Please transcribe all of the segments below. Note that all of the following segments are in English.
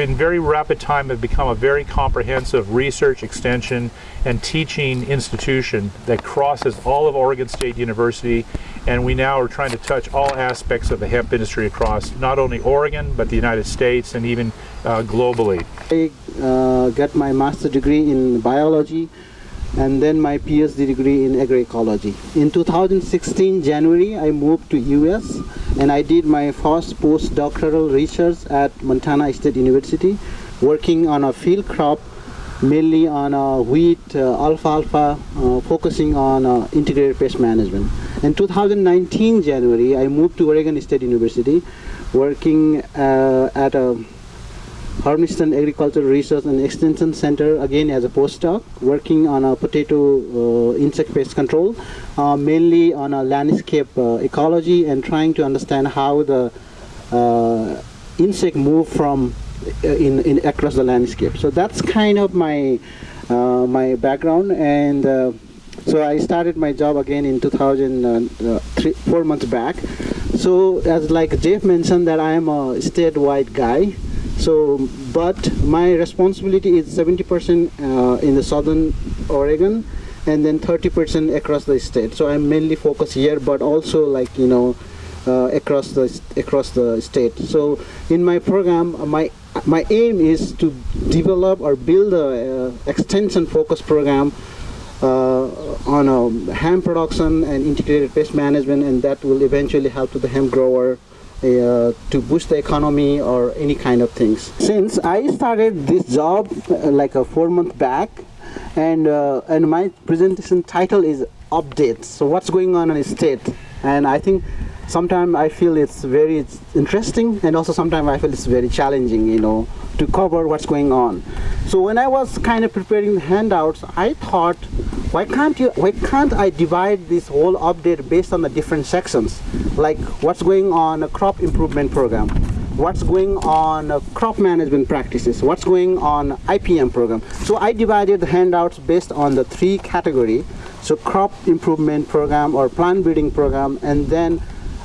In very rapid time have become a very comprehensive research, extension, and teaching institution that crosses all of Oregon State University, and we now are trying to touch all aspects of the hemp industry across not only Oregon, but the United States and even uh, globally. I uh, got my master's degree in biology and then my PhD degree in agroecology. In 2016 January I moved to US and I did my first postdoctoral research at Montana State University working on a field crop mainly on uh, wheat, uh, alfalfa, uh, focusing on uh, integrated pest management. In 2019 January I moved to Oregon State University working uh, at a Hermiston Agricultural Research and Extension Center again as a postdoc working on a potato uh, insect pest control uh, mainly on a landscape uh, ecology and trying to understand how the uh, insect move from uh, in, in across the landscape. So that's kind of my uh, my background and so I started my job again in 2003 four months back. So as like Jeff mentioned that I am a statewide guy so, but my responsibility is 70% uh, in the southern Oregon and then 30% across the state. So I'm mainly focused here, but also like, you know, uh, across the across the state. So in my program, my my aim is to develop or build a uh, extension focus program uh, on a hemp production and integrated pest management, and that will eventually help to the hemp grower uh, to boost the economy or any kind of things. Since I started this job uh, like a four month back and uh, and my presentation title is updates. So what's going on in the state? And I think sometimes I feel it's very interesting and also sometimes I feel it's very challenging, you know, to cover what's going on. So when I was kind of preparing the handouts, I thought, why can't you, why can't I divide this whole update based on the different sections, like what's going on a crop improvement program, what's going on uh, crop management practices, what's going on IPM program. So I divided the handouts based on the three category. So crop improvement program or plant breeding program, and then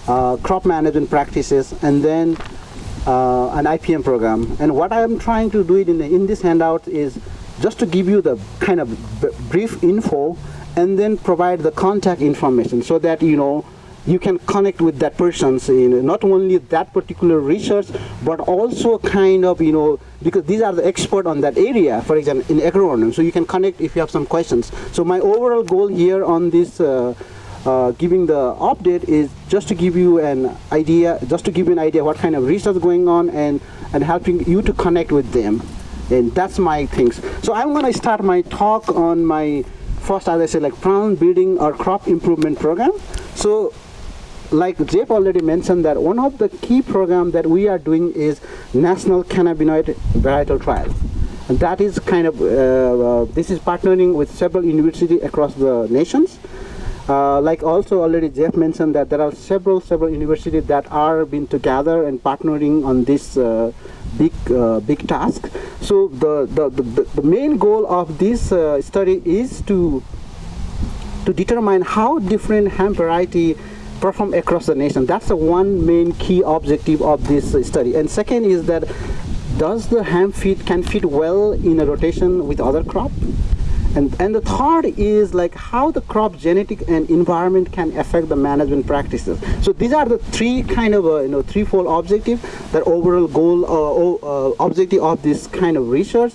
uh, crop management practices, and then uh, an IPM program. And what I am trying to do it in, the, in this handout is just to give you the kind of brief info and then provide the contact information so that you know you can connect with that person's you know, not only that particular research but also kind of you know because these are the expert on that area for example in agronomy so you can connect if you have some questions so my overall goal here on this uh, uh, giving the update is just to give you an idea, just to give you an idea what kind of research is going on and, and helping you to connect with them. And that's my things. So I'm going to start my talk on my first, as I said, like plant breeding or crop improvement program. So like Jeff already mentioned that one of the key program that we are doing is National Cannabinoid Varietal Trial. And that is kind of, uh, uh, this is partnering with several universities across the nations. Uh, like also already Jeff mentioned that there are several several universities that are being together and partnering on this uh, big uh, big task. So the, the, the, the, main goal of this uh, study is to to determine how different hemp variety perform across the nation. That's the one main key objective of this study. And second is that does the hemp fit can fit well in a rotation with other crop? And, and the third is like how the crop genetic and environment can affect the management practices. So these are the three kind of, uh, you know, threefold objective, that overall goal, uh, uh, objective of this kind of research.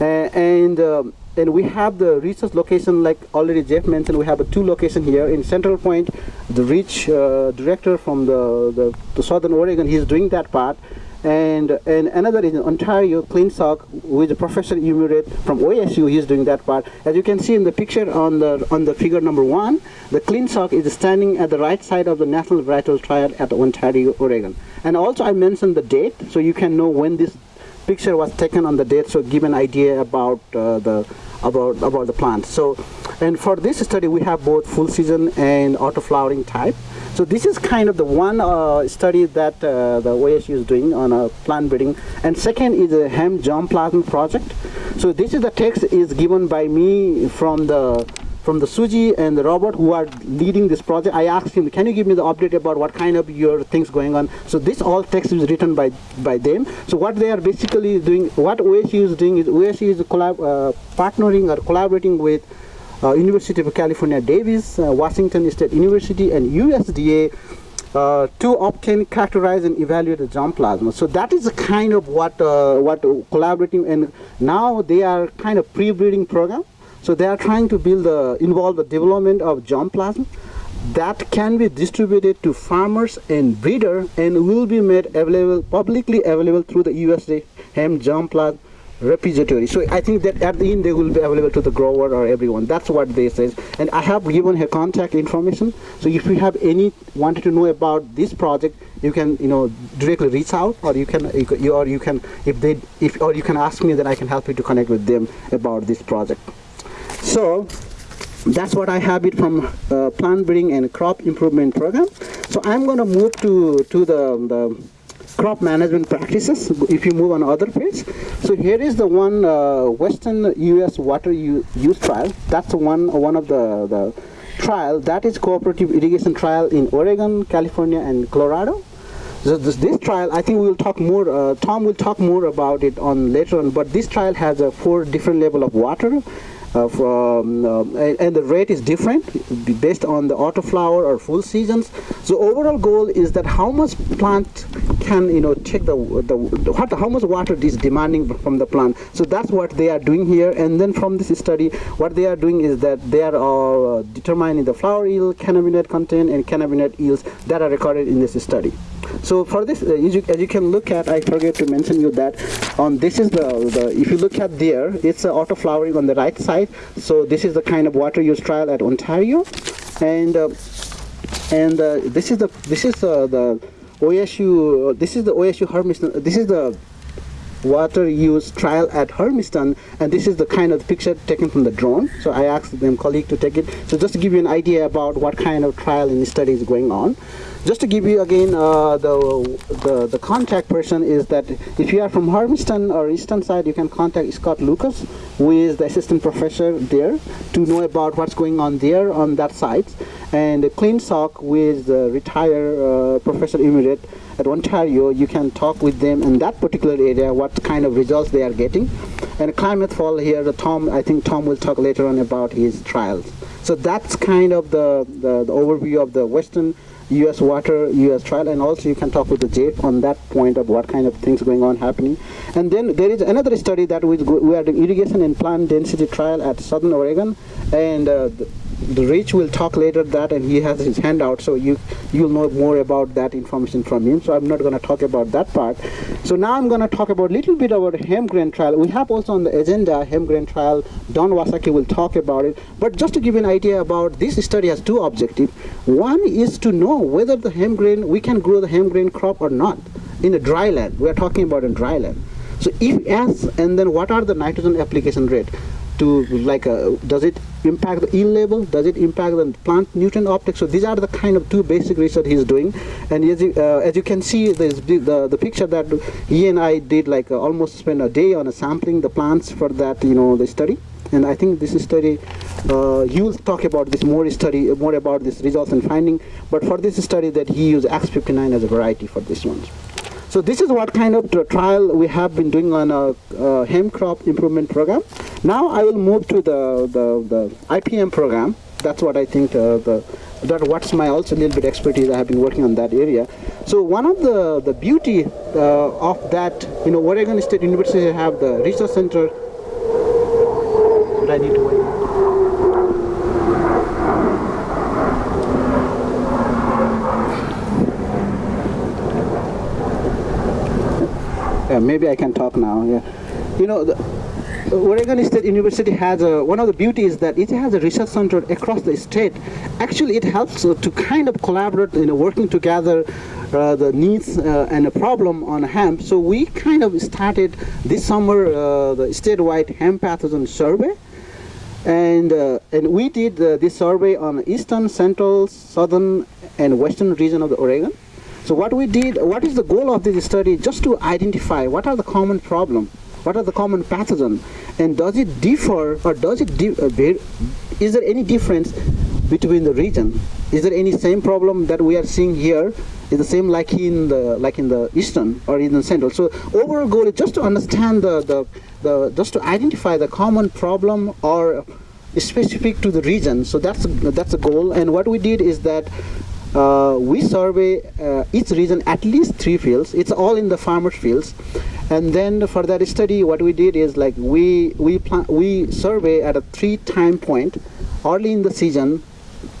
Uh, and um, and we have the research location like already Jeff mentioned we have a two location here in Central Point the Rich uh, director from the, the, the Southern Oregon he's doing that part and and another is in Ontario, Clint Shock, with the Professor Emirate from OSU. He's doing that part. As you can see in the picture on the on the figure number one, the Clint Shock is standing at the right side of the National Varietal Trial at Ontario, Oregon. And also I mentioned the date, so you can know when this picture was taken on the date, so give an idea about uh, the about about the plant. So, and for this study, we have both full season and auto flowering type. So this is kind of the one uh, study that uh, the OSU is doing on a plant breeding. And second is a hemp germplasm project. So this is the text is given by me from the from the Suji and the Robert who are leading this project. I asked him, can you give me the update about what kind of your things going on? So this all text is written by by them. So what they are basically doing, what OSU is doing is OSU is collab, uh, partnering or collaborating with uh, University of California, Davis, uh, Washington State University, and USDA uh, to obtain, characterize, and evaluate the germ plasma. So that is the kind of what uh, what collaborating, and now they are kind of pre-breeding program. So they are trying to build, the, involve the development of germ plasma that can be distributed to farmers and breeder and will be made available publicly available through the USDA hemp germ plasma repository. So I think that at the end they will be available to the grower or everyone. That's what they say. And I have given her contact information. So if you have any wanted to know about this project, you can you know directly reach out, or you can you, or you can if they if or you can ask me, then I can help you to connect with them about this project. So that's what I have it from uh, plant breeding and crop improvement program. So I'm going to move to to the, the crop management practices if you move on other page. So here is the one uh, western US water use trial. That's one one of the the trial that is cooperative irrigation trial in Oregon California and Colorado. So this, this trial I think we will talk more uh, Tom will talk more about it on later on but this trial has a four different level of water. uh, from, uh, and the rate is different based on the autoflower or full seasons. So overall goal is that how much plant can you know take the, the, the what, how much water is demanding from the plant. So that's what they are doing here. And then from this study, what they are doing is that they are uh, determining the flower yield, cannabinoid content, and cannabinoid yields that are recorded in this study. So for this, uh, as, you, as, you, can look at, I forget to mention you that on this is the, the if you look at there, it's uh, auto flowering on the right side. So this is the kind of water use trial at Ontario, and uh, and uh, this is the this is uh, the OSU. This is the OSU Hermiston. This is the water use trial at Hermiston and this is the kind of picture taken from the drone so I asked them colleague to take it so just to give you an idea about what kind of trial and study is going on just to give you again uh, the, the the contact person is that if you are from Hermiston or Eastern side you can contact Scott Lucas who is the assistant professor there to know about what's going on there on that site and Clint Shock with the retired uh, professor emerite at Ontario, you can talk with them in that particular area, what kind of results they are getting. And Climate Fall here, Tom, I think Tom will talk later on about his trials. So that's kind of the, the, the overview of the Western U.S. water, U.S. trial, and also you can talk with the JAPE on that point of what kind of things going on happening. And then there is another study that we, we are doing irrigation and plant density trial at Southern Oregon, and uh, the Rich will talk later that and he has his handout so you you'll know more about that information from him. So I'm not going to talk about that part. So now I'm going to talk about a little bit about hemp grain trial. We have also on the agenda hemp grain trial. Don Wysocki will talk about it. But just to give you an idea about this study has two objectives one is to know whether the hemp grain we can grow the hemp grain crop or not in a dry land. We are talking about in dry land. So if yes and then what are the nitrogen application rate to like uh, does it impact the yield level? Does it impact the plant nutrient optics? So these are the kind of two basic research he's doing. And as you, uh, as you can see there's the, the, picture that he and I did like uh, almost spend a day on a sampling the plants for that you know the study. And I think this study uh, will talk about this more study more about this results and finding. But for this study that he used X59 as a variety for this one so this is what kind of trial we have been doing on a, a hemp crop improvement program. Now I will move to the, the, the IPM program. That's what I think uh, the that what's my also little bit expertise I have been working on that area. So one of the the beauty uh, of that, you know, Oregon State University have the research center. I need to wait. Yeah, maybe I can talk now. Yeah, you know. The, Oregon State University has a, one of the beauties that it has a research center across the state. Actually, it helps to kind of collaborate, you know, working together uh, the needs uh, and a problem on hemp. So we kind of started this summer uh, the statewide hemp pathogen survey. And, uh, and we did uh, this survey on eastern, central, southern, and western region of the Oregon. So what we did, what is the goal of this study? Just to identify what are the common problem, what are the common pathogen, and does it differ or does it uh, is there any difference between the region? Is there any same problem that we are seeing here? Is the same like in the like in the eastern or in the central? So overall goal is just to understand the the, the just to identify the common problem or specific to the region. So that's that's a goal. And what we did is that uh, we survey uh, each region at least three fields. It's all in the farmers fields. And then for that study what we did is like we we we survey at a three time point early in the season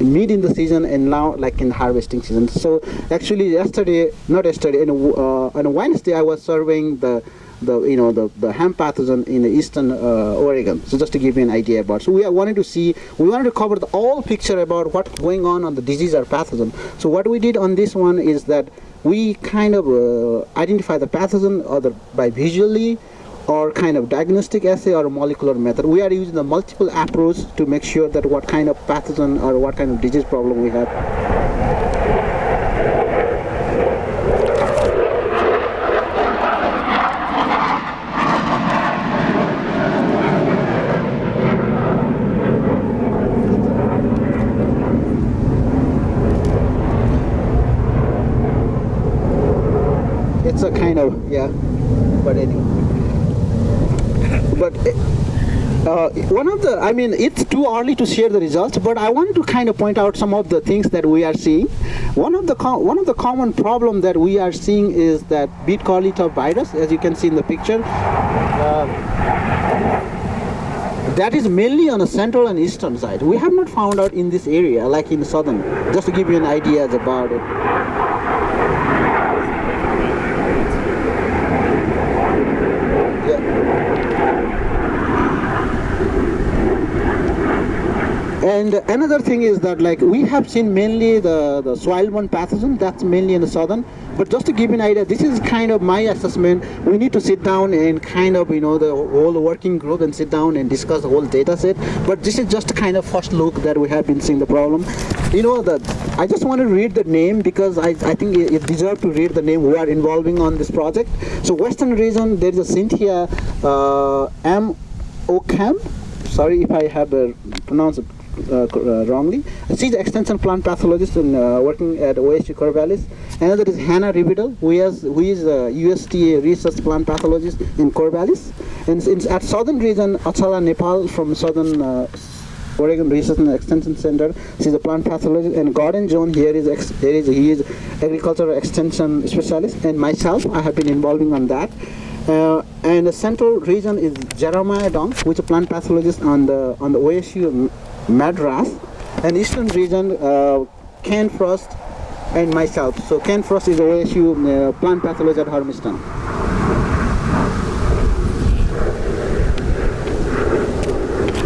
mid in the season and now like in harvesting season. So actually yesterday not yesterday in, uh, on wednesday i was surveying the the you know the, the hemp pathogen in the eastern uh, Oregon. So just to give you an idea about. So we are wanting to see we wanted to cover the all picture about what's going on on the disease or pathogen. So what we did on this one is that we kind of uh, identify the pathogen either by visually or kind of diagnostic assay or molecular method. We are using the multiple approach to make sure that what kind of pathogen or what kind of disease problem we have. It's a kind of yeah, but anyway. But uh, one of the, I mean, it's too early to share the results, but I want to kind of point out some of the things that we are seeing. One of the one of the common problem that we are seeing is that beet top virus, as you can see in the picture. Uh, that is mainly on the central and eastern side. We have not found out in this area, like in the southern. Just to give you an idea about it. And another thing is that like we have seen mainly the, the soil-borne pathogen, that's mainly in the southern. But just to give you an idea, this is kind of my assessment. We need to sit down and kind of, you know, the whole working group and sit down and discuss the whole data set. But this is just kind of first look that we have been seeing the problem. You know, that I just want to read the name because I, I think it, it deserves to read the name who are involving on this project. So Western region, there is a Cynthia uh, M. Ocamb. Sorry if I have uh, pronounced it wrongly. She's an extension plant pathologist uh, working at OSU Corvallis. Another is Hannah Rivedal, who is who is a USDA research plant pathologist in Corvallis. And at southern region, Achala Nepal from southern uh, Oregon Research and Extension Center. She's a plant pathologist. And Gordon John here is ex- here is he is agricultural extension specialist. And myself, I have been involving on that. Uh, and the central region is Jeremiah Dung, which is a plant pathologist on the on the OSU Madras, and eastern region uh, Ken Frost and myself. So Ken Frost is OSU uh, plant pathologist at Hermiston.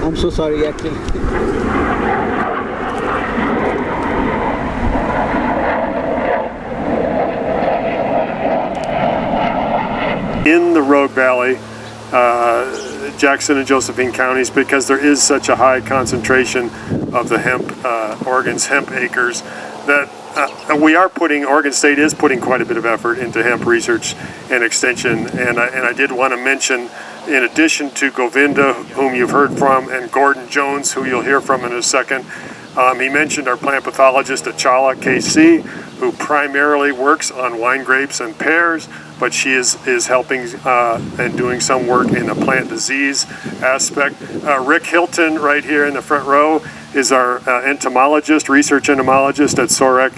I'm so sorry, actually. in the Rogue Valley, uh, Jackson and Josephine counties, because there is such a high concentration of the hemp, uh, Oregon's hemp acres, that uh, we are putting, Oregon State is putting quite a bit of effort into hemp research and extension. And I, and I did want to mention, in addition to Govinda, whom you've heard from, and Gordon Jones, who you'll hear from in a second, um, he mentioned our plant pathologist Achala KC, who primarily works on wine grapes and pears, but she is, is helping uh, and doing some work in the plant disease aspect. Uh, Rick Hilton, right here in the front row, is our uh, entomologist, research entomologist at SOREC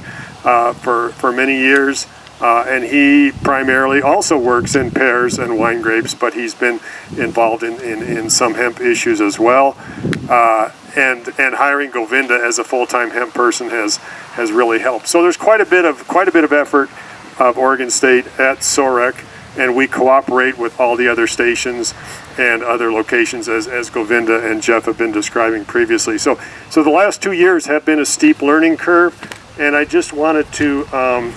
uh, for, for many years. Uh, and he primarily also works in pears and wine grapes, but he's been involved in, in, in some hemp issues as well. Uh, and and hiring Govinda as a full-time hemp person has has really helped. So there's quite a bit of quite a bit of effort of Oregon State at SOREC, and we cooperate with all the other stations and other locations as, as Govinda and Jeff have been describing previously. So so the last two years have been a steep learning curve, and I just wanted to um,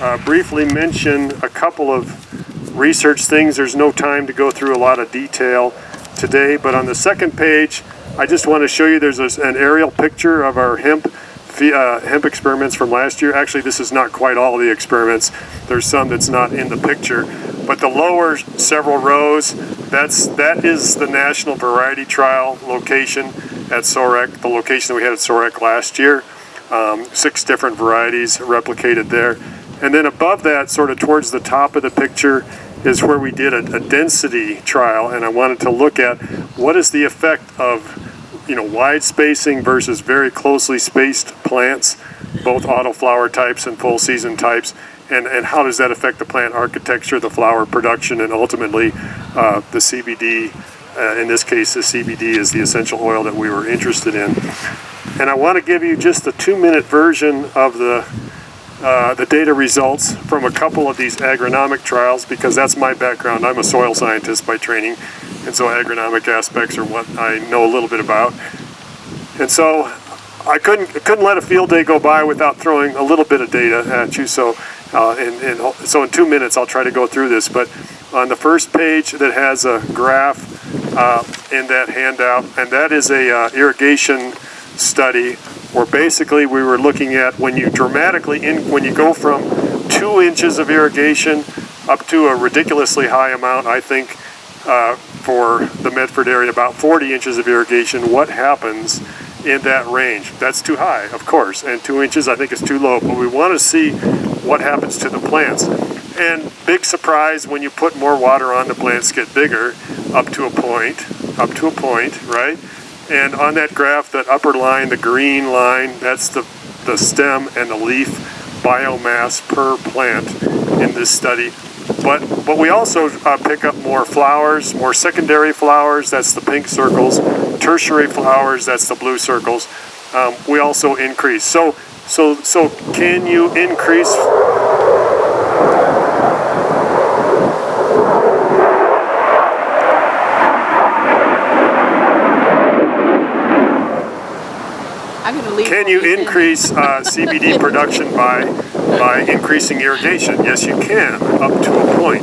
uh, briefly mention a couple of research things. There's no time to go through a lot of detail today, but on the second page, I just want to show you there's an aerial picture of our hemp uh, hemp experiments from last year. Actually, this is not quite all the experiments. There's some that's not in the picture, But the lower several rows, that's that is the national variety trial location at SOREC, the location that we had at SOREC last year. Um, six different varieties replicated there. And then above that, sort of towards the top of the picture, is where we did a, a density trial, and I wanted to look at what is the effect of you know, wide spacing versus very closely spaced plants, both autoflower types and full season types, and, and how does that affect the plant architecture, the flower production, and ultimately uh, the CBD. Uh, in this case, the CBD is the essential oil that we were interested in. And I want to give you just a two minute version of the uh, the data results from a couple of these agronomic trials because that's my background. I'm a soil scientist by training, and so agronomic aspects are what I know a little bit about. And so I couldn't couldn't let a field day go by without throwing a little bit of data at you. So, uh, in, in, so in two minutes I'll try to go through this. But on the first page that has a graph uh, in that handout, and that is a uh, irrigation study where basically we were looking at when you dramatically in when you go from two inches of irrigation up to a ridiculously high amount i think uh, for the medford area about 40 inches of irrigation what happens in that range? That's too high of course and two inches i think is too low but we want to see what happens to the plants. And big surprise when you put more water on the plants get bigger up to a point up to a point right? And on that graph, that upper line, the green line, that's the, the stem and the leaf biomass per plant in this study. But, but we also uh, pick up more flowers, more secondary flowers, that's the pink circles, tertiary flowers, that's the blue circles. Um, we also increase. So, so, so can you increase Can you increase uh, CBD production by by increasing irrigation? Yes, you can, up to a point.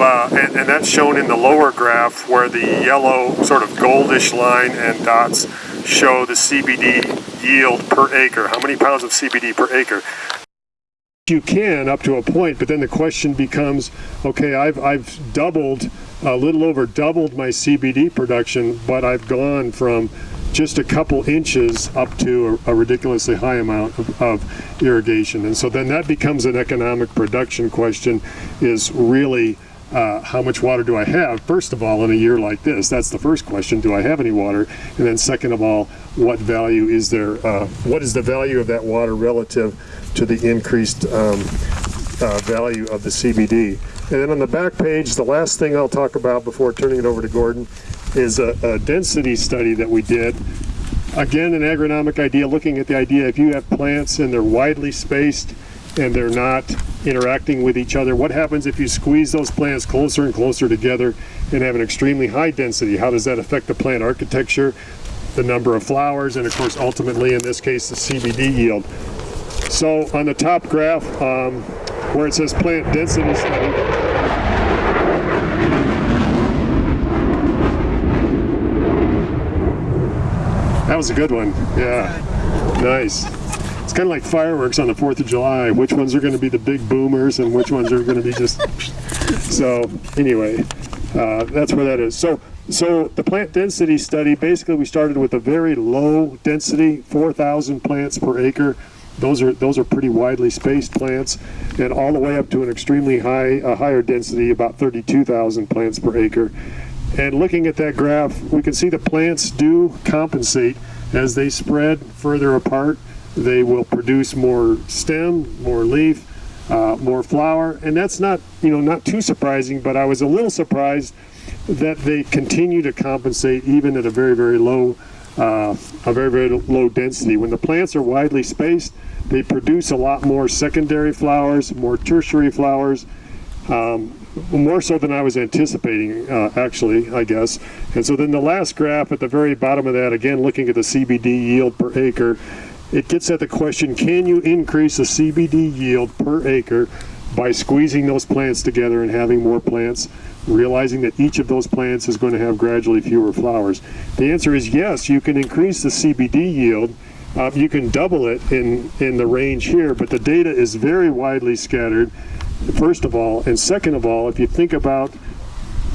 Uh, and, and, that's shown in the lower graph where the yellow sort of goldish line and dots show the CBD yield per acre. How many pounds of CBD per acre? You can up to a point, but then the question becomes, okay, I've, I've doubled, a little over doubled my CBD production, but I've gone from just a couple inches up to a, a ridiculously high amount of, of, irrigation. And so then that becomes an economic production question is really uh, how much water do I have? First of all, in a year like this, that's the first question. Do I have any water? And then second of all, what value is there? Uh, what is the value of that water relative to the increased um, uh, value of the CBD? And then on the back page, the last thing I'll talk about before turning it over to Gordon is a, a density study that we did. Again, an agronomic idea, looking at the idea if you have plants and they're widely spaced and they're not interacting with each other, what happens if you squeeze those plants closer and closer together and have an extremely high density? How does that affect the plant architecture, the number of flowers, and of course ultimately in this case the CBD yield. So on the top graph um, where it says plant density study, That was a good one. Yeah. Nice. It's kind of like fireworks on the 4th of July. Which ones are going to be the big boomers and which ones are going to be just. so, anyway, uh, that's where that is. So, so the plant density study, basically we started with a very low density, 4,000 plants per acre. Those are those are pretty widely spaced plants, and all the way up to an extremely high, a higher density, about 32,000 plants per acre. And looking at that graph, we can see the plants do compensate as they spread further apart. They will produce more stem, more leaf, uh, more flower, and that's not, you know, not too surprising, but I was a little surprised that they continue to compensate even at a very, very low, uh, a very, very low density. When the plants are widely spaced, they produce a lot more secondary flowers, more tertiary flowers, um, more so than I was anticipating, uh, actually, I guess. And so then the last graph at the very bottom of that, again, looking at the CBD yield per acre, it gets at the question, can you increase the CBD yield per acre by squeezing those plants together and having more plants, realizing that each of those plants is going to have gradually fewer flowers? The answer is yes, you can increase the CBD yield. Uh, you can double it in, in the range here, but the data is very widely scattered first of all. And second of all, if you think about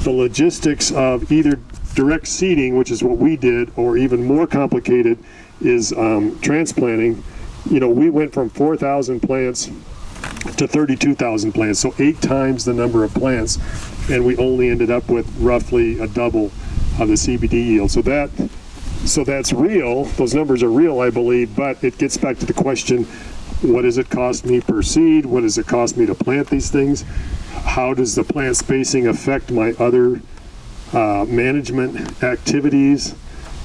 the logistics of either direct seeding, which is what we did, or even more complicated is um, transplanting. You know, we went from 4,000 plants to 32,000 plants, so eight times the number of plants, and we only ended up with roughly a double of the CBD yield. So that, so that's real. Those numbers are real, I believe. But it gets back to the question: What does it cost me per seed? What does it cost me to plant these things? How does the plant spacing affect my other uh, management activities?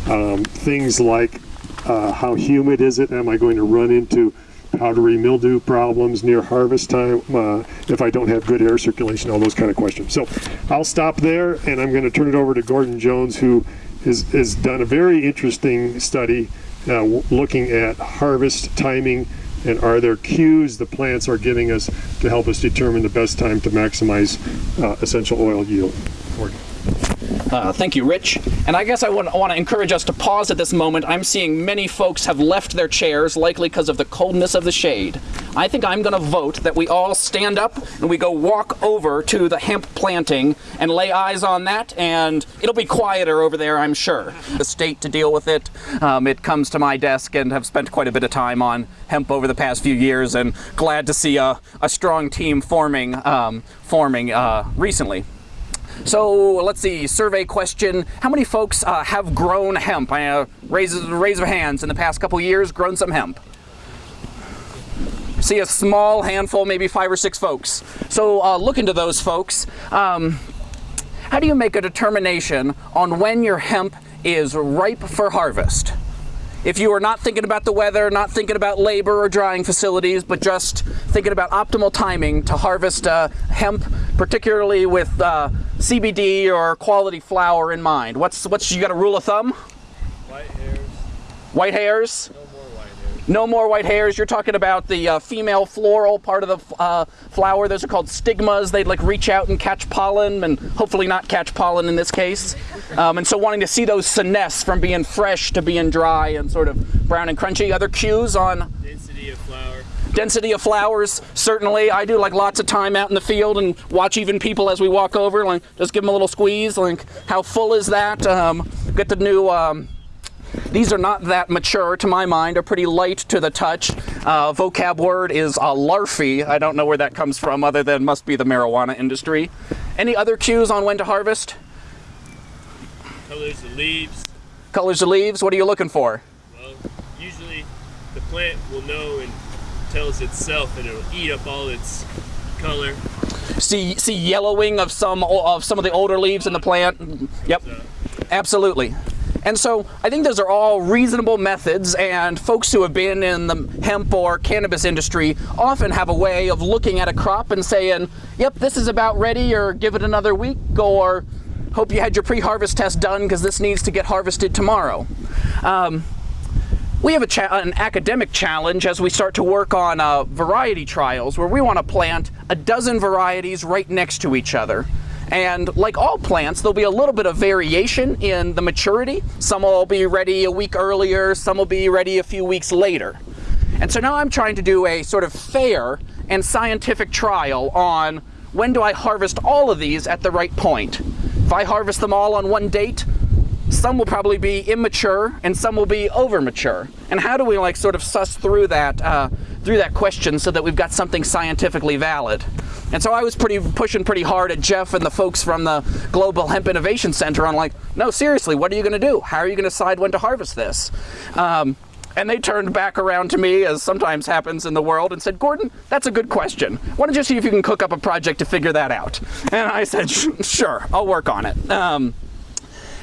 Um, things like uh, how humid is it? Am I going to run into powdery mildew problems near harvest time uh, if I don't have good air circulation, all those kind of questions. So I'll stop there and I'm going to turn it over to Gordon Jones who has, has done a very interesting study uh, looking at harvest timing and are there cues the plants are giving us to help us determine the best time to maximize uh, essential oil yield. Uh, thank you, Rich. And I guess I want, I want to encourage us to pause at this moment. I'm seeing many folks have left their chairs, likely because of the coldness of the shade. I think I'm going to vote that we all stand up and we go walk over to the hemp planting and lay eyes on that, and it'll be quieter over there, I'm sure. The state to deal with it. Um, it comes to my desk and have spent quite a bit of time on hemp over the past few years, and glad to see a, a strong team forming um, forming uh, recently. So let's see, survey question. How many folks uh, have grown hemp? Uh, raise, raise of hands in the past couple years, grown some hemp. See a small handful, maybe five or six folks. So uh, look into those folks. Um, how do you make a determination on when your hemp is ripe for harvest? If you are not thinking about the weather, not thinking about labor or drying facilities, but just thinking about optimal timing to harvest uh, hemp, particularly with uh, CBD or quality flower in mind, what's what's you got a rule of thumb? White hairs. White hairs. No white hairs. No more white hairs. You're talking about the uh, female floral part of the uh, flower. Those are called stigmas. They'd like reach out and catch pollen, and hopefully not catch pollen in this case. Um, and so wanting to see those senesce from being fresh to being dry and sort of brown and crunchy. Other cues on Density of flower. density of flowers certainly i do like lots of time out in the field and watch even people as we walk over like just give them a little squeeze like how full is that um, get the new um, these are not that mature to my mind are pretty light to the touch. Uh, vocab word is uh, larfy i don't know where that comes from other than must be the marijuana industry. Any other cues on when to harvest? Colors of leaves. colors of leaves? What are you looking for? Well, usually the plant will know and tells itself and it'll eat up all its color. see see yellowing of some of some of the older leaves in the plant? Yep. Absolutely. And so I think those are all reasonable methods, and folks who have been in the hemp or cannabis industry often have a way of looking at a crop and saying, yep, this is about ready, or give it another week, or hope you had your pre harvest test done because this needs to get harvested tomorrow. Um, we have an academic challenge as we start to work on uh, variety trials where we want to plant a dozen varieties right next to each other. And like all plants, there'll be a little bit of variation in the maturity. Some will be ready a week earlier, some will be ready a few weeks later. And so now I'm trying to do a sort of fair and scientific trial on when do I harvest all of these at the right point. If I harvest them all on one date, some will probably be immature and some will be over mature and how do we like sort of suss through that uh, through that question so that we've got something scientifically valid and so i was pretty pushing pretty hard at jeff and the folks from the global hemp innovation center on like no seriously what are you going to do how are you going to decide when to harvest this um, and they turned back around to me, as sometimes happens in the world, and said, Gordon, that's a good question. Why don't you see if you can cook up a project to figure that out? And I said, sure, I'll work on it. Um,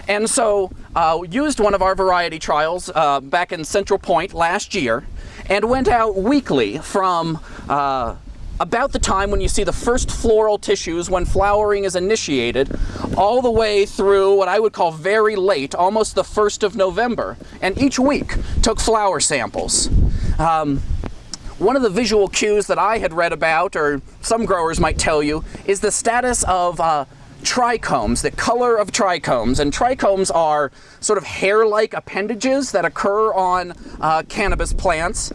and so uh, used one of our variety trials uh, back in Central Point last year and went out weekly from uh, about the time when you see the first floral tissues when flowering is initiated all the way through what I would call very late, almost the 1st of November. And each week took flower samples. Um, one of the visual cues that I had read about, or some growers might tell you, is the status of uh, trichomes, the color of trichomes. And trichomes are sort of hair like appendages that occur on uh, cannabis plants.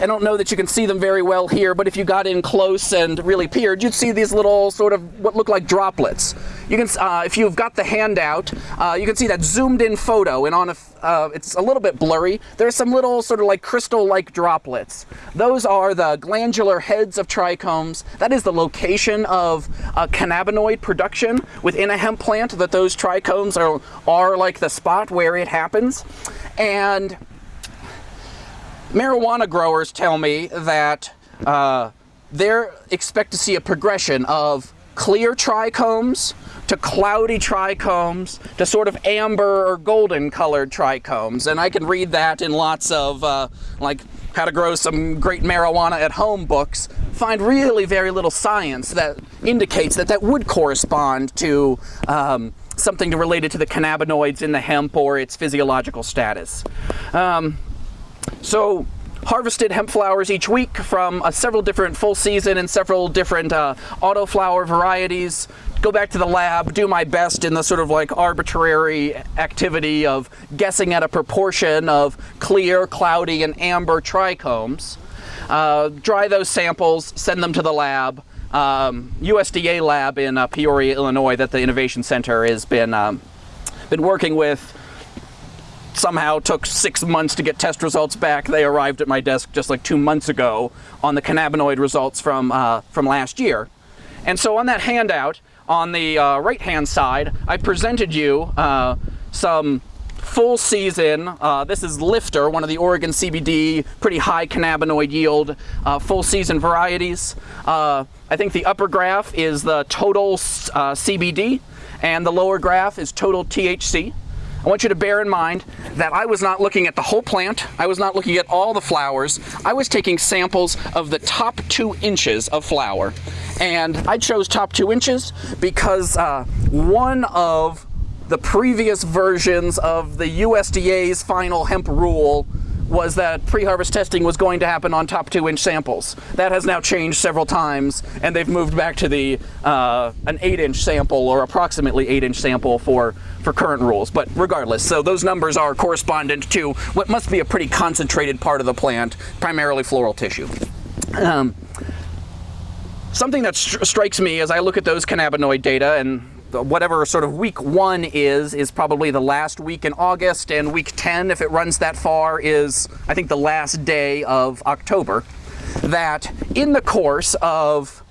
I don't know that you can see them very well here, but if you got in close and really peered, you'd see these little sort of what look like droplets. You can, uh, if you've got the handout, uh, you can see that zoomed in photo, and on a, uh, it's a little bit blurry. There's some little sort of like crystal-like droplets. Those are the glandular heads of trichomes. That is the location of cannabinoid production within a hemp plant. That those trichomes are are like the spot where it happens, and marijuana growers tell me that uh, they expect to see a progression of clear trichomes to cloudy trichomes to sort of amber or golden colored trichomes. And I can read that in lots of uh, like how to grow some great marijuana at home books. Find really very little science that indicates that that would correspond to um, something related to the cannabinoids in the hemp or its physiological status. Um, so harvested hemp flowers each week from uh, several different full season and several different uh, auto flower varieties. Go back to the lab, do my best in the sort of like arbitrary activity of guessing at a proportion of clear, cloudy, and amber trichomes. Uh, dry those samples, send them to the lab. Um, USDA lab in uh, Peoria, Illinois, that the Innovation Center has been um, been working with somehow took six months to get test results back. They arrived at my desk just like two months ago on the cannabinoid results from, uh, from last year. And so on that handout, on the uh, right-hand side, I presented you uh, some full season, uh, this is Lifter, one of the Oregon CBD, pretty high cannabinoid yield, uh, full season varieties. Uh, I think the upper graph is the total CBD, and the lower graph is total THC. I want you to bear in mind that I was not looking at the whole plant. I was not looking at all the flowers. I was taking samples of the top two inches of flower. And I chose top two inches because uh, one of the previous versions of the USDA's final hemp rule was that pre-harvest testing was going to happen on top two inch samples. That has now changed several times and they've moved back to the uh, an eight inch sample or approximately eight inch sample for, for current rules. But regardless, so those numbers are correspondent to what must be a pretty concentrated part of the plant, primarily floral tissue. Um, something that stri strikes me as I look at those cannabinoid data and whatever sort of week one is, is probably the last week in August, and week 10, if it runs that far, is I think the last day of October. That in the course of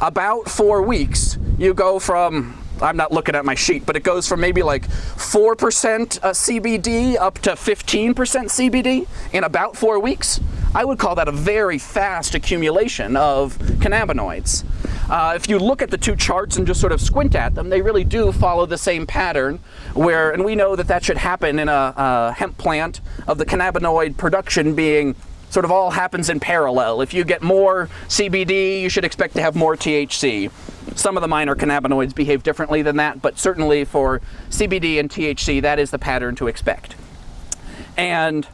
about four weeks, you go from I'm not looking at my sheet, but it goes from maybe like 4% uh, CBD up to 15% CBD in about four weeks. I would call that a very fast accumulation of cannabinoids. Uh, if you look at the two charts and just sort of squint at them, they really do follow the same pattern where, and we know that that should happen in a, a hemp plant of the cannabinoid production being sort of all happens in parallel. If you get more CBD, you should expect to have more THC. Some of the minor cannabinoids behave differently than that, but certainly for CBD and THC, that is the pattern to expect. And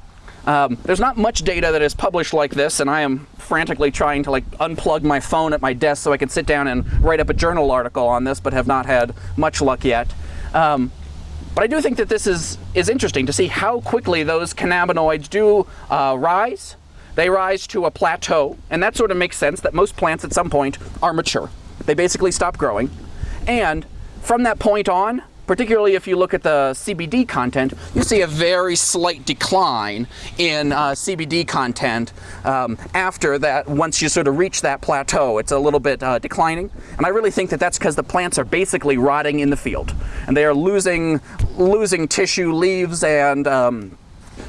um, there's not much data that is published like this, and I am frantically trying to like unplug my phone at my desk so I can sit down and write up a journal article on this, but have not had much luck yet. Um, but I do think that this is, is interesting to see how quickly those cannabinoids do uh, rise. They rise to a plateau, and that sort of makes sense that most plants at some point are mature. They basically stop growing. And from that point on, particularly if you look at the CBD content, you see a very slight decline in uh, CBD content um, after that, once you sort of reach that plateau. It's a little bit uh, declining. And I really think that that's because the plants are basically rotting in the field. And they are losing, losing tissue, leaves, and um,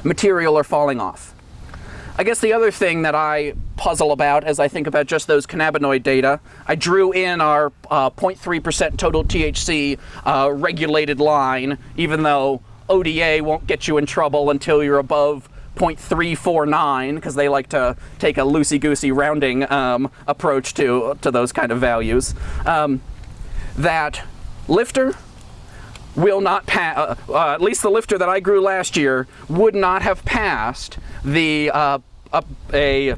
material are falling off. I guess the other thing that I puzzle about as I think about just those cannabinoid data, I drew in our 0.3% uh, total THC uh, regulated line, even though ODA won't get you in trouble until you're above 0.349 because they like to take a loosey-goosey rounding um, approach to, to those kind of values. Um, that lifter will not pass, uh, uh, at least the lifter that I grew last year, would not have passed the uh, a, a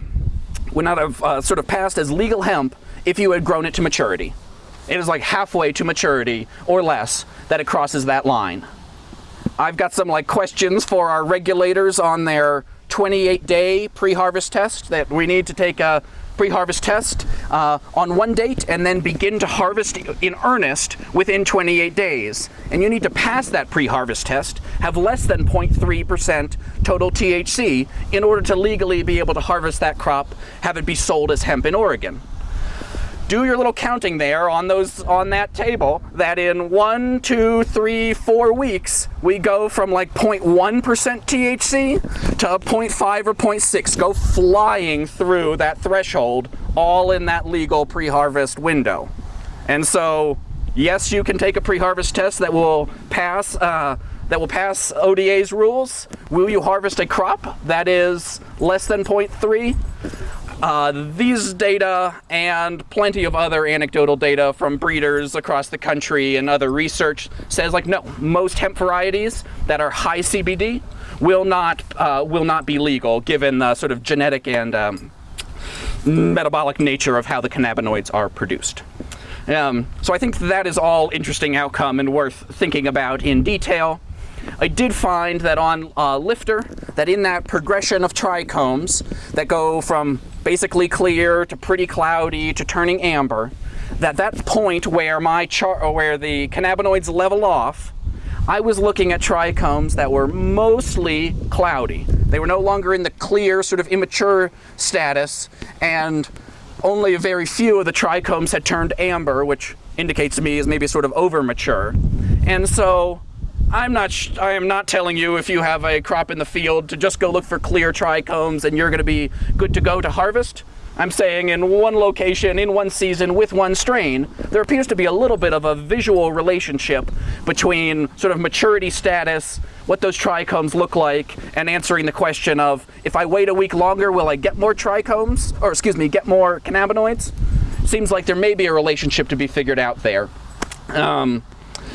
would not have uh, sort of passed as legal hemp if you had grown it to maturity. It is like halfway to maturity or less that it crosses that line. I've got some like questions for our regulators on their 28 day pre-harvest test that we need to take a pre-harvest test uh, on one date and then begin to harvest in earnest within 28 days. And you need to pass that pre-harvest test, have less than 0.3% total THC in order to legally be able to harvest that crop, have it be sold as hemp in Oregon do your little counting there on those on that table that in one two three four weeks we go from like 0.1% thc to 0.5 or 0.6 go flying through that threshold all in that legal pre-harvest window and so yes you can take a pre-harvest test that will pass uh, that will pass ODA's rules. Will you harvest a crop that is less than 0.3? Uh, these data and plenty of other anecdotal data from breeders across the country and other research says like no, most hemp varieties that are high CBD will not uh, will not be legal given the sort of genetic and um, metabolic nature of how the cannabinoids are produced. Um, so I think that is all interesting outcome and worth thinking about in detail. I did find that on uh, Lifter, that in that progression of trichomes that go from basically clear to pretty cloudy to turning amber, that that point where my chart, uh, where the cannabinoids level off, I was looking at trichomes that were mostly cloudy. They were no longer in the clear, sort of immature status, and only a very few of the trichomes had turned amber, which indicates to me is maybe sort of over mature. And so I'm not. I am not telling you if you have a crop in the field to just go look for clear trichomes and you're going to be good to go to harvest. I'm saying in one location, in one season, with one strain, there appears to be a little bit of a visual relationship between sort of maturity status, what those trichomes look like, and answering the question of if I wait a week longer, will I get more trichomes? Or excuse me, get more cannabinoids? Seems like there may be a relationship to be figured out there. Um,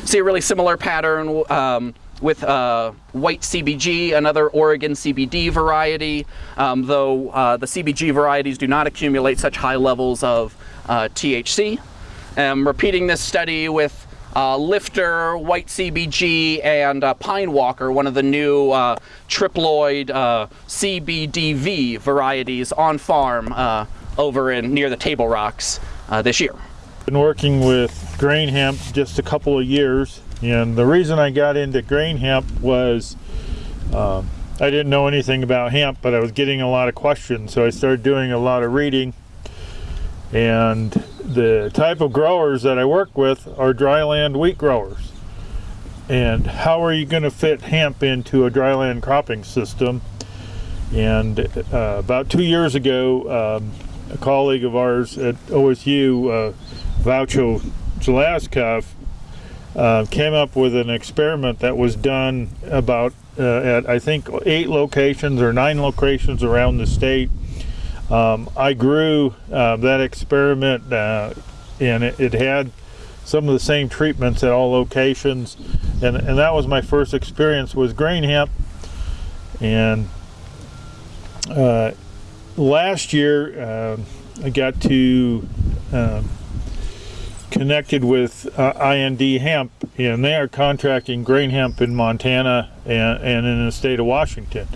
see a really similar pattern um, with uh, white CBG, another Oregon CBD variety, um, though uh, the CBG varieties do not accumulate such high levels of uh, THC. I'm repeating this study with uh, Lifter, White CBG, and uh, Pine Walker, one of the new uh, triploid CBDV varieties on farm over in near the Table Rocks this year. Been working with grain hemp just a couple of years and the reason I got into grain hemp was um, I didn't know anything about hemp but I was getting a lot of questions so I started doing a lot of reading. And the type of growers that I work with are dryland wheat growers. And how are you going to fit hemp into a dryland cropping system? And uh, about two years ago um, a colleague of ours at OSU uh, Valtcho Jeliazkov uh, came up with an experiment that was done about uh, at I think eight locations or nine locations around the state. Um, I grew uh, that experiment uh, and it, it, had some of the same treatments at all locations and, and that was my first experience with grain hemp and uh, last year uh, I got to um, connected with uh, IND Hemp, and they are contracting grain hemp in Montana and, and in the state of Washington.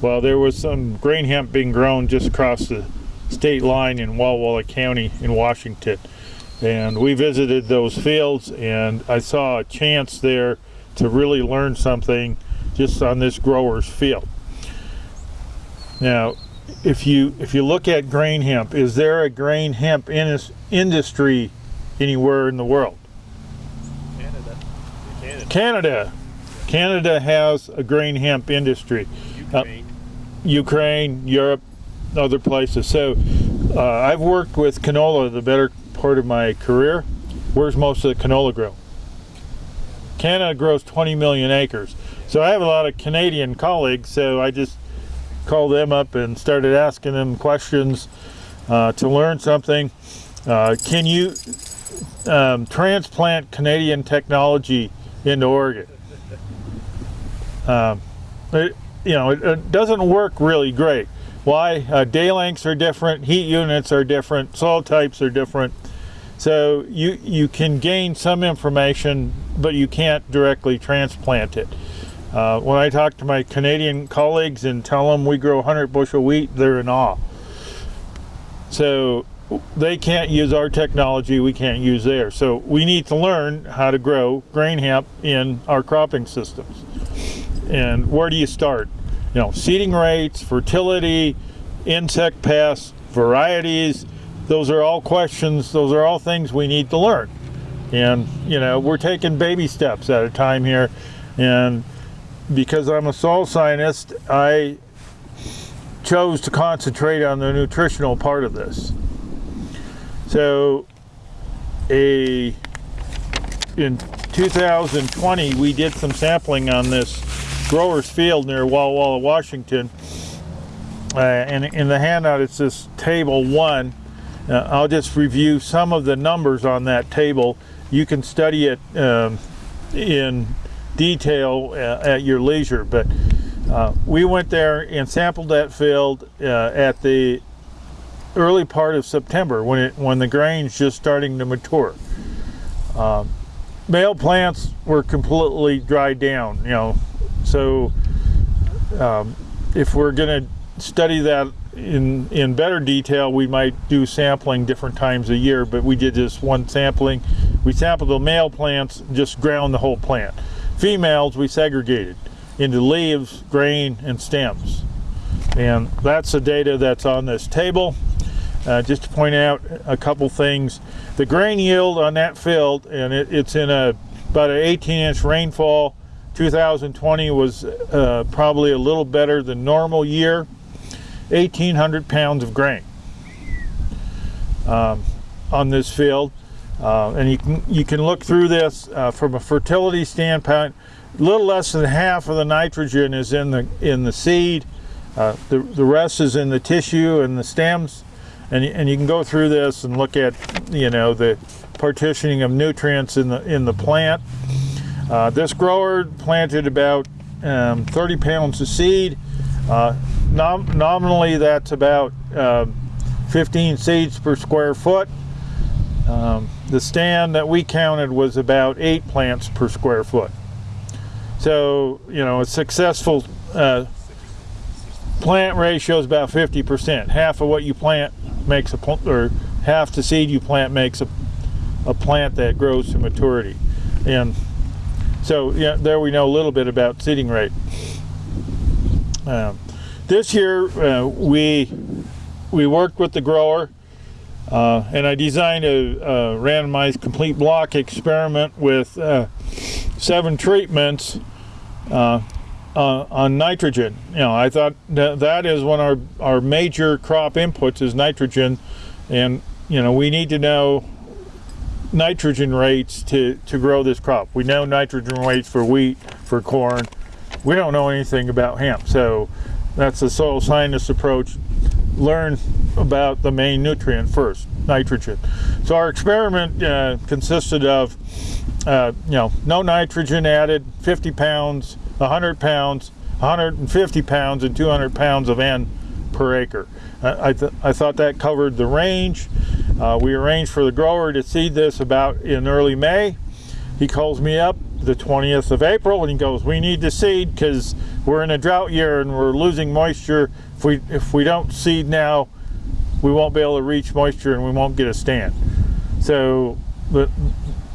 Well, there was some grain hemp being grown just across the state line in Walla Walla County in Washington. And we visited those fields, and I saw a chance there to really learn something just on this grower's field. Now, if you if you look at grain hemp, is there a grain hemp in industry anywhere in the world. Canada. Canada. Canada. Canada has a grain hemp industry. Ukraine. Uh, Ukraine, Europe, other places. So uh, I've worked with canola the better part of my career. Where's most of the canola grow? Canada grows 20 million acres. So I have a lot of Canadian colleagues, so I just called them up and started asking them questions uh, to learn something. Uh, can you um, transplant Canadian technology into Oregon. Um, it, you know, it, it, doesn't work really great. Why? Uh, day lengths are different, heat units are different, soil types are different. So you, you can gain some information, but you can't directly transplant it. Uh, when I talk to my Canadian colleagues and tell them we grow 100 bushel wheat, they're in awe. So they can't use our technology, we can't use theirs. So we need to learn how to grow grain hemp in our cropping systems. And where do you start? You know, seeding rates, fertility, insect pests, varieties, those are all questions, those are all things we need to learn. And, you know, we're taking baby steps at a time here. And because I'm a soil scientist, I chose to concentrate on the nutritional part of this. So, a in 2020, we did some sampling on this grower's field near Walla Walla, Washington. Uh, and in the handout, it's this table one. Uh, I'll just review some of the numbers on that table. You can study it um, in detail uh, at your leisure, but uh, we went there and sampled that field uh, at the early part of September when it when the grain's just starting to mature. Um, male plants were completely dried down, you know, so um, if we're going to study that in in better detail, we might do sampling different times a year. But we did just one sampling. We sampled the male plants, just ground the whole plant. Females we segregated into leaves, grain, and stems. And that's the data that's on this table. Uh, just to point out a couple things. The grain yield on that field, and it, it's in a about an 18 inch rainfall. 2020 was uh, probably a little better than normal year. 1,800 pounds of grain um, on this field. Uh, and you can, you can look through this uh, from a fertility standpoint. A little less than half of the nitrogen is in the in the seed. Uh, the, the rest is in the tissue and the stems. And, and you can go through this and look at you know the partitioning of nutrients in the in the plant. Uh, this grower planted about um, 30 pounds of seed. Uh, nom nominally, that's about uh, 15 seeds per square foot. Um, the stand that we counted was about eight plants per square foot. So, you know, a successful uh, plant ratio is about 50%. Half of what you plant makes a, pl or half the seed you plant makes a, a plant that grows to maturity. And so, yeah, there we know a little bit about seeding rate. Um, this year, uh, we we worked with the grower, uh, and I designed a, a, randomized complete block experiment with uh, seven treatments uh, on, nitrogen. You know, I thought that, that is one of our, our major crop inputs is nitrogen, and you know we need to know nitrogen rates to, to grow this crop. We know nitrogen rates for wheat, for corn. We don't know anything about hemp, so that's the soil scientist approach. Learn about the main nutrient first, nitrogen. So our experiment uh, consisted of, uh, you know, no nitrogen added, 50 pounds, 100 pounds, 150 pounds, and 200 pounds of N per acre. I, th I thought that covered the range. Uh, we arranged for the grower to seed this about in early May. He calls me up the 20th of April and he goes, we need to seed because we're in a drought year and we're losing moisture. If we, if we don't seed now, we won't be able to reach moisture and we won't get a stand. So, you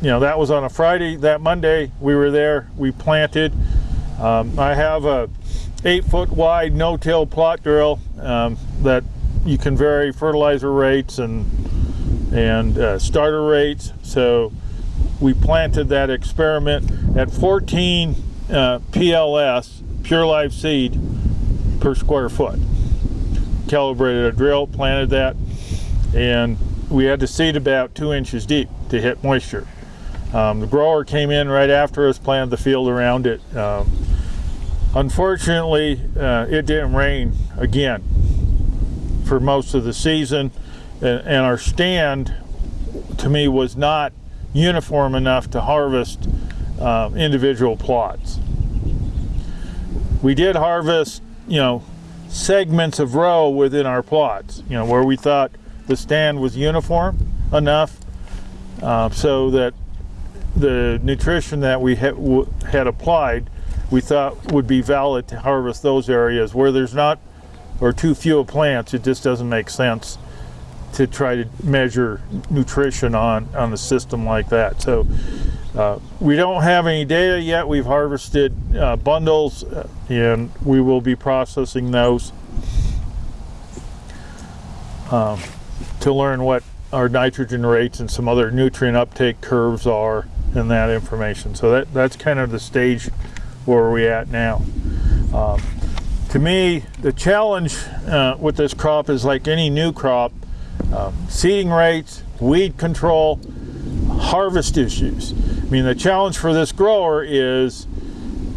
know, that was on a Friday. That Monday we were there, we planted. Um, I have a eight foot wide no-till plot drill um, that you can vary fertilizer rates and and uh, starter rates. So we planted that experiment at 14 uh, PLS, pure live seed, per square foot. Calibrated a drill, planted that, and we had to seed about two inches deep to hit moisture. Um, the grower came in right after us, planted the field around it. Um, unfortunately, uh, it didn't rain again for most of the season, and, and our stand, to me, was not uniform enough to harvest um, individual plots. We did harvest, you know, segments of row within our plots, you know, where we thought the stand was uniform enough uh, so that the nutrition that we had, had applied we thought would be valid to harvest those areas where there's not or too few plants. It just doesn't make sense to try to measure nutrition on on the system like that. So uh, we don't have any data yet. We've harvested uh, bundles uh, and we will be processing those um, to learn what our nitrogen rates and some other nutrient uptake curves are and that information. So that, that's kind of the stage where we're at now. Um, to me, the challenge uh, with this crop is like any new crop, um, seeding rates, weed control, harvest issues. I mean, the challenge for this grower is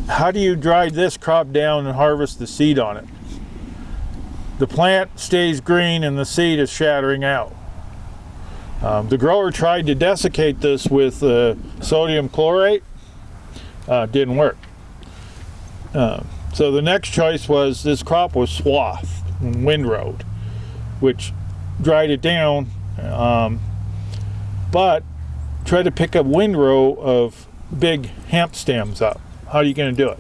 how do you dry this crop down and harvest the seed on it? The plant stays green and the seed is shattering out. Um, the grower tried to desiccate this with uh, sodium chlorate, uh, didn't work. Uh, so the next choice was this crop was swath, windrowed, which dried it down, um, but try to pick up windrow of big hemp stems up. How are you going to do it?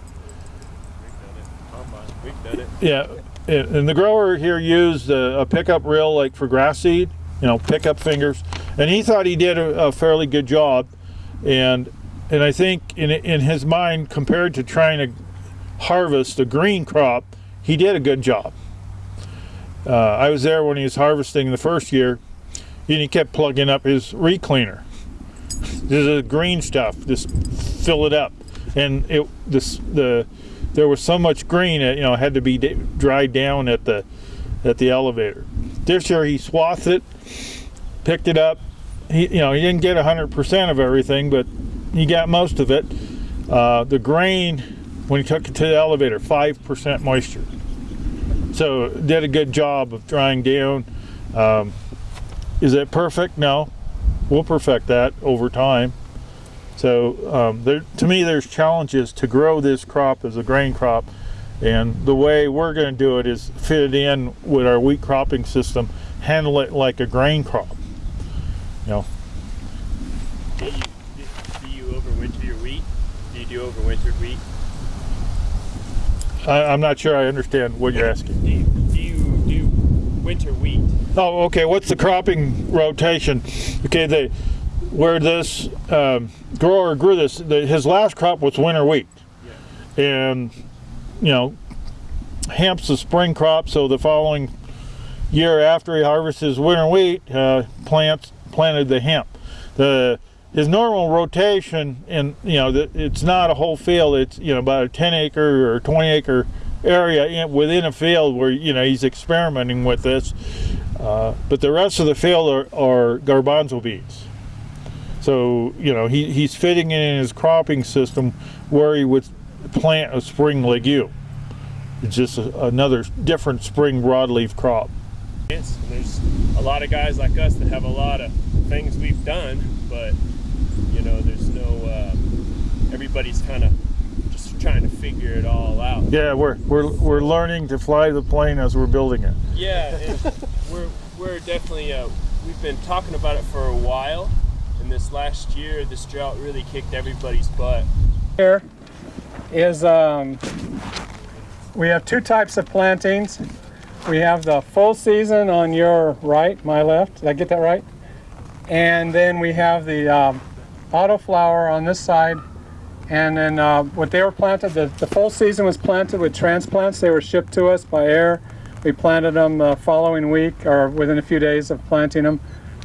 It. Yeah, and the grower here used a, a pickup reel like for grass seed, you know, pickup fingers, and he thought he did a, a fairly good job, and and I think in in his mind, compared to trying to harvest a green crop, he did a good job. Uh, I was there when he was harvesting the first year, and he kept plugging up his recleaner. This is green stuff. Just fill it up, and it this the there was so much green it you know had to be dried down at the at the elevator. This year he swathed it, picked it up. He you know he didn't get hundred percent of everything, but he got most of it. Uh, the grain when he took it to the elevator, five percent moisture. So did a good job of drying down. Um, is it perfect? No. We'll perfect that over time. So um, there, to me, there's challenges to grow this crop as a grain crop. And the way we're going to do it is fit it in with our wheat cropping system, handle it like a grain crop. Know, Do you, do you overwinter your wheat? Do you do overwintered wheat? I, I'm not sure I understand what you're asking. Do you do you do winter wheat? Oh, okay. What's the cropping rotation? Okay, the where this um, grower grew this, the, his last crop was winter wheat, and you know, hemp's a spring crop. So the following year after he harvests his winter wheat, uh, plants planted the hemp. The his normal rotation, and you know, the, it's not a whole field. It's you know about a 10 acre or 20 acre area in, within a field where you know he's experimenting with this. Uh, but the rest of the field are, are garbanzo beans. So, you know, he, he's fitting it in his cropping system where he would plant a spring legume. It's just a, another different spring broadleaf crop. There's a lot of guys like us that have a lot of things we've done, but you know, there's no. Uh, everybody's kind of just trying to figure it all out. Yeah, we're, we're, we're learning to fly the plane as we're building it. Yeah, we're we're definitely uh, we've been talking about it for a while, and this last year, this drought really kicked everybody's butt. Here is um, we have two types of plantings. We have the full season on your right, my left. Did I get that right? And then we have the um, autoflower on this side. And then uh, what they were planted, the, the full season was planted with transplants. They were shipped to us by air. We planted them the following week or within a few days of planting them.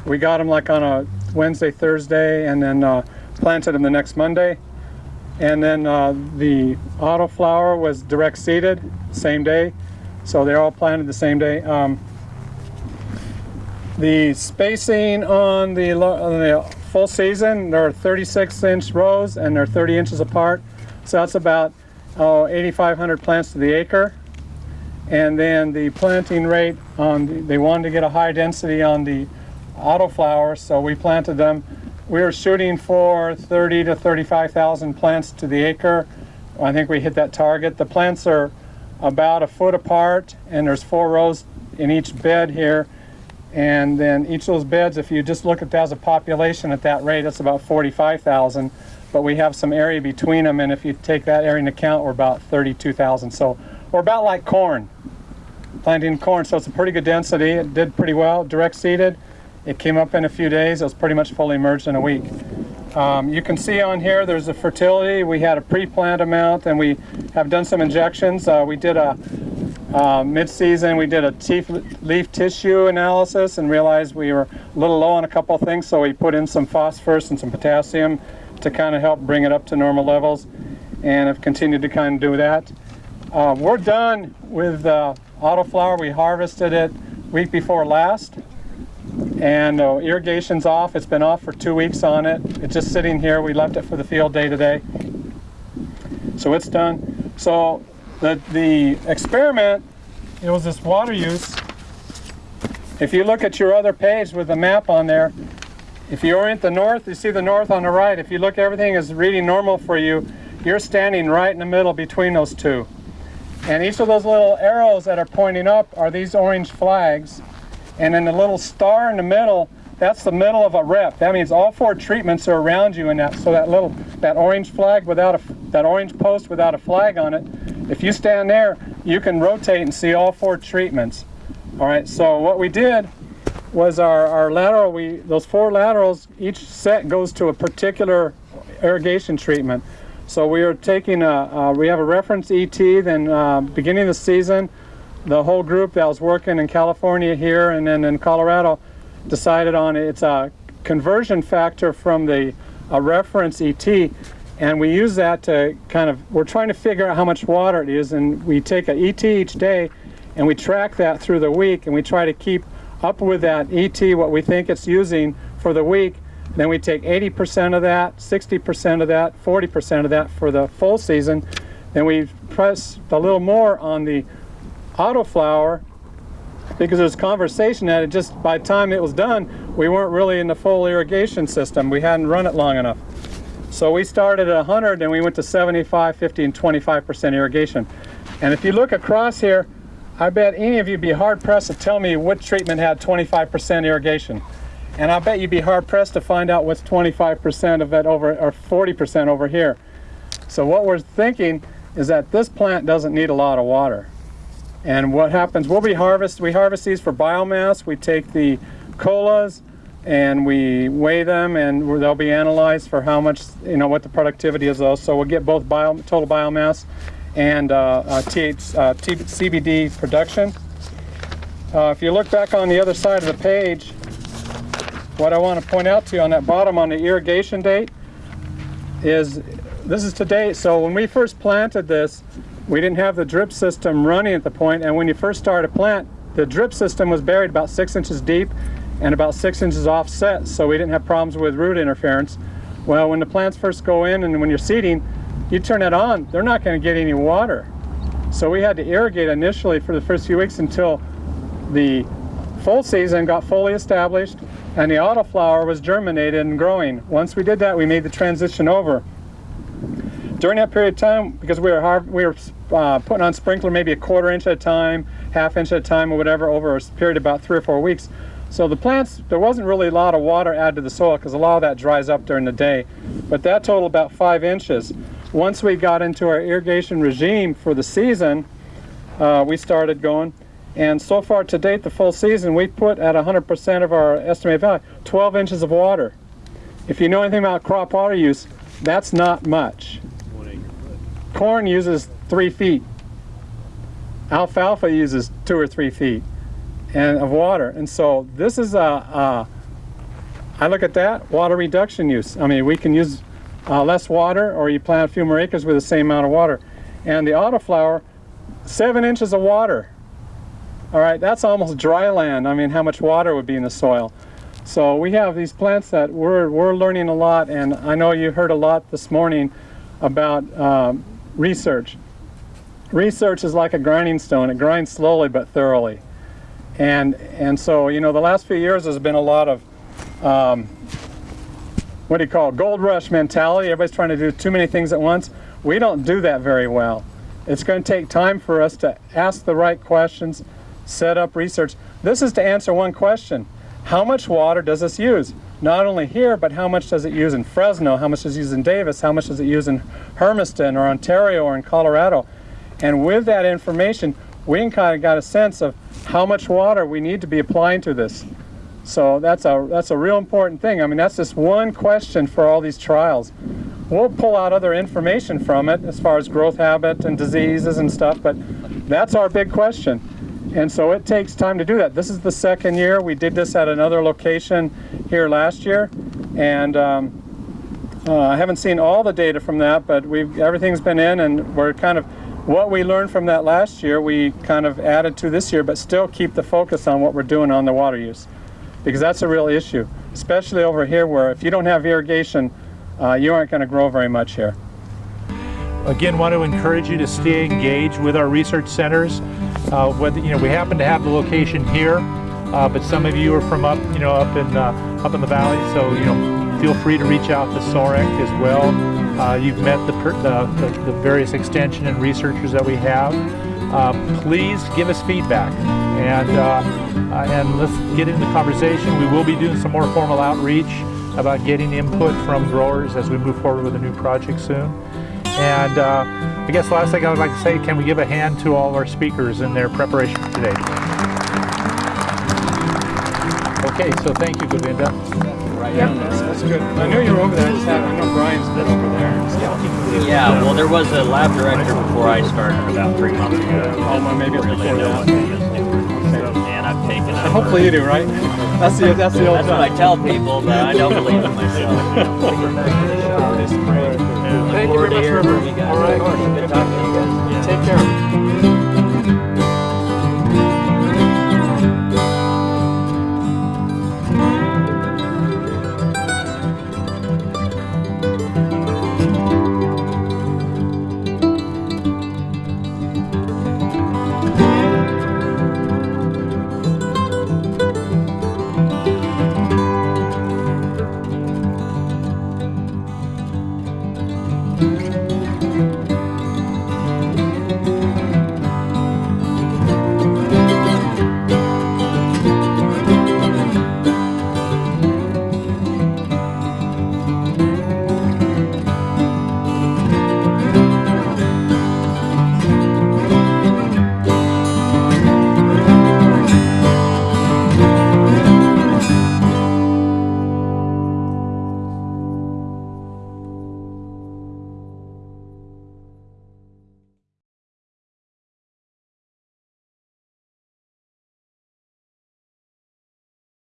We got them like on a Wednesday, Thursday, and then uh, planted them the next Monday. And then uh, the autoflower was direct seeded, same day. So they're all planted the same day. Um, the spacing on the, on the full season, there are 36 inch rows and they're 30 inches apart. So that's about oh, 8,500 plants to the acre. And then the planting rate on the, they wanted to get a high density on the autoflowers, so we planted them. We were shooting for 30 to 35,000 plants to the acre. I think we hit that target. The plants are about a foot apart and there's four rows in each bed here. And then each of those beds, if you just look at that as a population at that rate, it's about 45,000. But we have some area between them, and if you take that area into account, we're about 32,000. So we're about like corn, planting corn. So it's a pretty good density. It did pretty well, direct seeded. It came up in a few days. It was pretty much fully emerged in a week. Um, you can see on here there's a fertility. We had a pre-plant amount and we have done some injections. Uh, we did a uh, mid-season we did a teeth, leaf tissue analysis and realized we were a little low on a couple things so we put in some phosphorus and some potassium to kind of help bring it up to normal levels and have continued to kind of do that. Uh, we're done with uh, autoflower. We harvested it week before last and uh, irrigation's off. It's been off for two weeks on it. It's just sitting here. We left it for the field day today. So it's done. So the, the experiment, it was this water use. If you look at your other page with the map on there, if you orient the north, you see the north on the right. If you look, everything is reading normal for you. You're standing right in the middle between those two. And each of those little arrows that are pointing up are these orange flags. And then the little star in the middle, that's the middle of a rep. That means all four treatments are around you in that. So that little, that orange flag without a, that orange post without a flag on it, if you stand there, you can rotate and see all four treatments. All right, so what we did was our, our lateral, we, those four laterals, each set goes to a particular irrigation treatment. So we are taking a, we have a reference ET, then uh, beginning of the season, the whole group that was working in California here and then in Colorado decided on it's a conversion factor from the a reference ET and we use that to kind of we're trying to figure out how much water it is and we take a ET each day and we track that through the week and we try to keep up with that ET what we think it's using for the week. Then we take 80% of that 60% of that 40% of that for the full season. Then we press a little more on the autoflower because there's conversation that it just by the time it was done we weren't really in the full irrigation system. We hadn't run it long enough so we started at 100 and we went to 75 50 and 25 percent irrigation. And if you look across here I bet any of you would be hard pressed to tell me what treatment had 25 percent irrigation. And I bet you'd be hard pressed to find out what's 25 percent of it over or 40 percent over here. So what we're thinking is that this plant doesn't need a lot of water. And what happens, we'll be harvest, we harvest these for biomass. We take the colas and we weigh them and they'll be analyzed for how much, you know, what the productivity is those. So we'll get both bio, total biomass and uh, uh, TH, uh, CBD production. Uh, if you look back on the other side of the page, what I want to point out to you on that bottom on the irrigation date is this is today. So when we first planted this, we didn't have the drip system running at the point, and when you first start a plant, the drip system was buried about six inches deep and about six inches offset, so we didn't have problems with root interference. Well, when the plants first go in and when you're seeding, you turn it on, they're not going to get any water. So we had to irrigate initially for the first few weeks until the full season got fully established and the autoflower was germinated and growing. Once we did that, we made the transition over during that period of time, because we were we were uh, putting on sprinkler maybe a quarter inch at a time, half inch at a time, or whatever, over a period of about three or four weeks. So the plants, there wasn't really a lot of water added to the soil because a lot of that dries up during the day. But that totaled about five inches. Once we got into our irrigation regime for the season, uh, we started going. And so far to date, the full season, we put at 100% of our estimated value, 12 inches of water. If you know anything about crop water use, that's not much. Corn uses three feet. Alfalfa uses two or three feet and of water. And so this is a, a I look at that, water reduction use. I mean, we can use uh, less water or you plant a few more acres with the same amount of water. And the autoflower, seven inches of water. All right, that's almost dry land. I mean, how much water would be in the soil. So we have these plants that we're, we're learning a lot, and I know you heard a lot this morning about um, research. Research is like a grinding stone. It grinds slowly but thoroughly. And, and so, you know, the last few years there's been a lot of, um, what do you call it, gold rush mentality. Everybody's trying to do too many things at once. We don't do that very well. It's going to take time for us to ask the right questions, set up research. This is to answer one question. How much water does this use? Not only here, but how much does it use in Fresno? How much does it use in Davis? How much does it use in Hermiston or Ontario or in Colorado? And with that information, we kind of got a sense of how much water we need to be applying to this. So that's a, that's a real important thing. I mean, that's just one question for all these trials. We'll pull out other information from it as far as growth habit and diseases and stuff, but that's our big question. And so it takes time to do that. This is the second year. We did this at another location here last year. And um, uh, I haven't seen all the data from that, but we've everything's been in and we're kind of what we learned from that last year, we kind of added to this year, but still keep the focus on what we're doing on the water use. Because that's a real issue, especially over here where if you don't have irrigation, uh, you aren't going to grow very much here. Again, want to encourage you to stay engaged with our research centers. Uh, whether you know, we happen to have the location here, uh, but some of you are from up, you know, up in uh, up in the valley. So you know, feel free to reach out to SOREC as well. Uh, you've met the, the, the various extension and researchers that we have. Uh, please give us feedback and uh, uh, and let's get into the conversation. We will be doing some more formal outreach about getting input from growers as we move forward with a new project soon. And uh, I guess the last thing I would like to say, can we give a hand to all of our speakers in their preparation for today? Okay, so thank you, Govinda. That's good. I knew you were over there. I just had, I know Brian's been over there. Yeah, well, there was a lab director before I started about three months ago. Oh, well, maybe really before know that. what he is doing. And I've taken over. Hopefully you do, right? That's the, that's the old That's what I tell people, but I don't believe it myself. Thank you very much, hearing River. from. All right. Good talking to you guys. Take care.